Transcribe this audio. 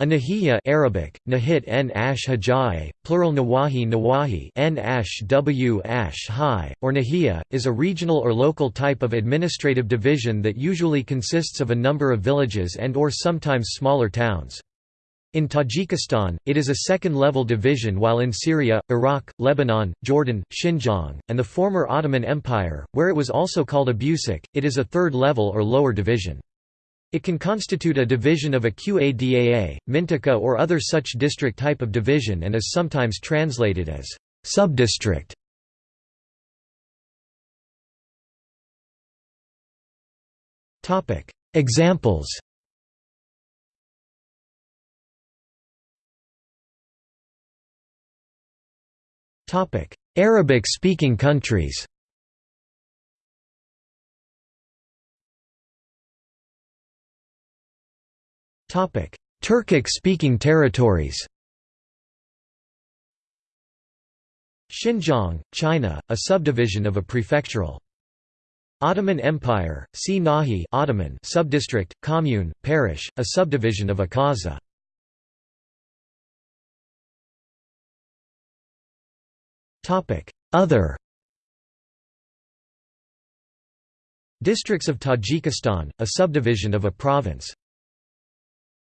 A Nahiya Arabic, Nahit n ash hajae, plural Nawahi Nawahi n ash w ash or Nahiya, is a regional or local type of administrative division that usually consists of a number of villages and or sometimes smaller towns. In Tajikistan, it is a second-level division while in Syria, Iraq, Lebanon, Jordan, Xinjiang, and the former Ottoman Empire, where it was also called Abusik, it is a third-level or lower division. It can constitute a division of a Qadaa, Mintaka or other such district type of division and is sometimes translated as subdistrict. Examples Arabic-speaking countries Turkic-speaking territories Xinjiang, China, a subdivision of a prefectural. Ottoman Empire, see Nahi Ottoman subdistrict, commune, parish, a subdivision of a kaza. Other Districts of Tajikistan, a subdivision of a province